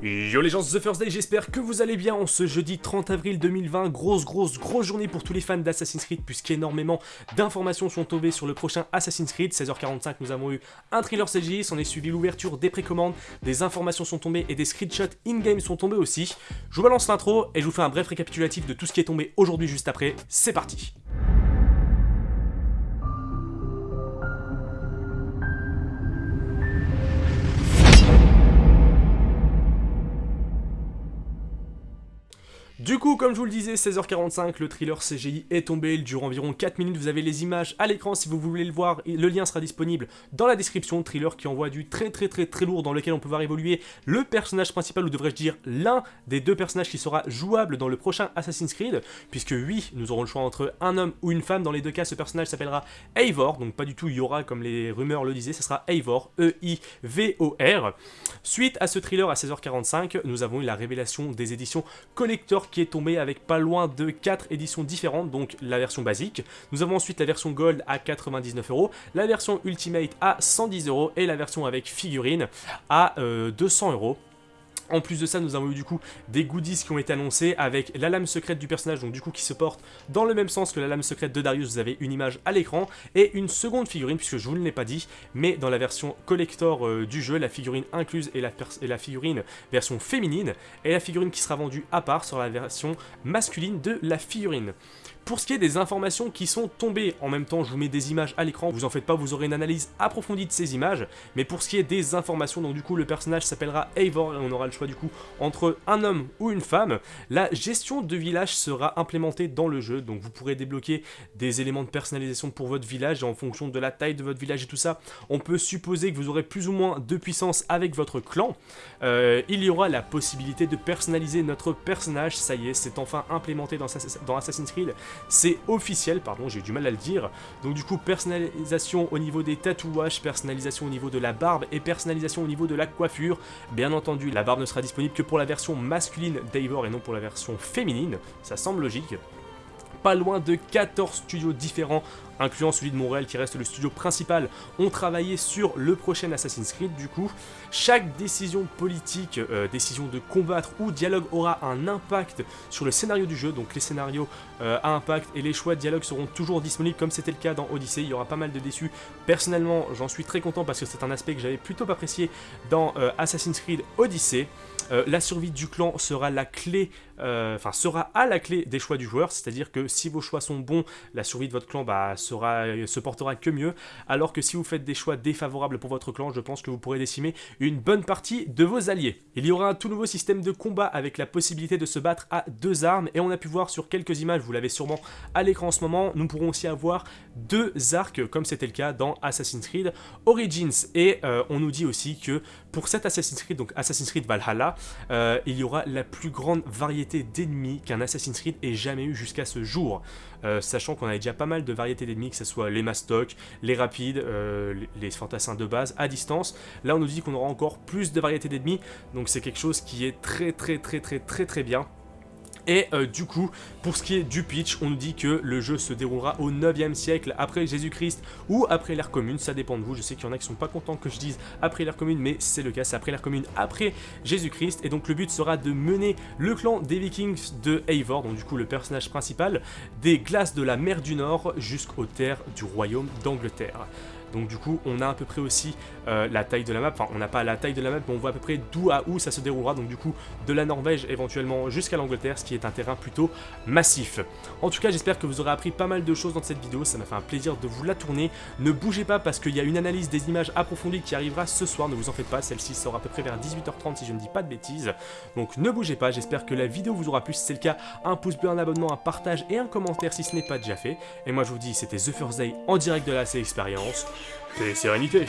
Yo les gens, The First Day, j'espère que vous allez bien en ce jeudi 30 avril 2020, grosse grosse grosse journée pour tous les fans d'Assassin's Creed puisqu'énormément d'informations sont tombées sur le prochain Assassin's Creed, 16h45 nous avons eu un thriller CGI, s'en est suivi l'ouverture des précommandes, des informations sont tombées et des screenshots in-game sont tombés aussi. Je vous balance l'intro et je vous fais un bref récapitulatif de tout ce qui est tombé aujourd'hui juste après, c'est parti Du coup, comme je vous le disais, 16h45, le thriller CGI est tombé, il dure environ 4 minutes, vous avez les images à l'écran. Si vous voulez le voir, le lien sera disponible dans la description, thriller qui envoie du très très très très lourd dans lequel on peut voir évoluer le personnage principal, ou devrais-je dire l'un des deux personnages qui sera jouable dans le prochain Assassin's Creed, puisque oui, nous aurons le choix entre un homme ou une femme, dans les deux cas ce personnage s'appellera Eivor, donc pas du tout Yora comme les rumeurs le disaient, ce sera Eivor, E-I-V-O-R. Suite à ce thriller à 16h45, nous avons eu la révélation des éditions collector qui tombé avec pas loin de 4 éditions différentes, donc la version basique. Nous avons ensuite la version Gold à 99 euros, la version Ultimate à 110 euros et la version avec figurine à 200 euh, euros. En plus de ça, nous avons eu du coup des goodies qui ont été annoncés avec la lame secrète du personnage, donc du coup qui se porte dans le même sens que la lame secrète de Darius, vous avez une image à l'écran, et une seconde figurine, puisque je vous ne l'ai pas dit, mais dans la version collector euh, du jeu, la figurine incluse est la, la figurine version féminine, et la figurine qui sera vendue à part sur la version masculine de la figurine. Pour ce qui est des informations qui sont tombées, en même temps je vous mets des images à l'écran, vous en faites pas, vous aurez une analyse approfondie de ces images, mais pour ce qui est des informations, donc du coup le personnage s'appellera Eivor et on aura le choix du coup entre un homme ou une femme, la gestion de village sera implémentée dans le jeu, donc vous pourrez débloquer des éléments de personnalisation pour votre village en fonction de la taille de votre village et tout ça, on peut supposer que vous aurez plus ou moins de puissance avec votre clan. Euh, il y aura la possibilité de personnaliser notre personnage, ça y est, c'est enfin implémenté dans Assassin's Creed, c'est officiel, pardon, j'ai du mal à le dire. Donc du coup, personnalisation au niveau des tatouages, personnalisation au niveau de la barbe et personnalisation au niveau de la coiffure. Bien entendu, la barbe ne sera disponible que pour la version masculine d'Eivor et non pour la version féminine, ça semble logique pas loin de 14 studios différents incluant celui de Montréal qui reste le studio principal, ont travaillé sur le prochain Assassin's Creed du coup. Chaque décision politique, euh, décision de combattre ou dialogue aura un impact sur le scénario du jeu, donc les scénarios euh, à impact et les choix de dialogue seront toujours disponibles comme c'était le cas dans Odyssey, il y aura pas mal de déçus. Personnellement, j'en suis très content parce que c'est un aspect que j'avais plutôt apprécié dans euh, Assassin's Creed Odyssey. la survie du clan sera la clé, enfin sera à la clé des choix du joueur, c'est-à-dire que si vos choix sont bons, la survie de votre clan bah, sera, se portera que mieux, alors que si vous faites des choix défavorables pour votre clan, je pense que vous pourrez décimer une bonne partie de vos alliés. Il y aura un tout nouveau système de combat avec la possibilité de se battre à deux armes, et on a pu voir sur quelques images, vous l'avez sûrement à l'écran en ce moment, nous pourrons aussi avoir deux arcs, comme c'était le cas dans Assassin's Creed Origins, et euh, on nous dit aussi que pour cet Assassin's Creed, donc Assassin's Creed Valhalla, euh, il y aura la plus grande variété d'ennemis qu'un Assassin's Creed ait jamais eu jusqu'à ce jour. Euh, sachant qu'on avait déjà pas mal de variétés d'ennemis, que ce soit les mastocs, les rapides, euh, les fantassins de base à distance. Là on nous dit qu'on aura encore plus de variétés d'ennemis, donc c'est quelque chose qui est très très très très très très bien. Et euh, du coup, pour ce qui est du pitch, on nous dit que le jeu se déroulera au 9e siècle après Jésus-Christ ou après l'ère commune, ça dépend de vous. Je sais qu'il y en a qui sont pas contents que je dise après l'ère commune, mais c'est le cas, c'est après l'ère commune, après Jésus-Christ. Et donc le but sera de mener le clan des Vikings de Eivor, donc du coup le personnage principal, des glaces de la mer du Nord jusqu'aux terres du royaume d'Angleterre. Donc du coup, on a à peu près aussi euh, la taille de la map. Enfin, on n'a pas la taille de la map, mais on voit à peu près d'où à où ça se déroulera. Donc du coup, de la Norvège éventuellement jusqu'à l'Angleterre, ce qui est un terrain plutôt massif. En tout cas, j'espère que vous aurez appris pas mal de choses dans cette vidéo. Ça m'a fait un plaisir de vous la tourner. Ne bougez pas parce qu'il y a une analyse des images approfondies qui arrivera ce soir. Ne vous en faites pas, celle-ci sort à peu près vers 18h30 si je ne dis pas de bêtises. Donc ne bougez pas, j'espère que la vidéo vous aura plu. Si c'est le cas, un pouce bleu, un abonnement, un partage et un commentaire si ce n'est pas déjà fait. Et moi je vous dis, c'était The First Day en direct de la C C'est sérénité.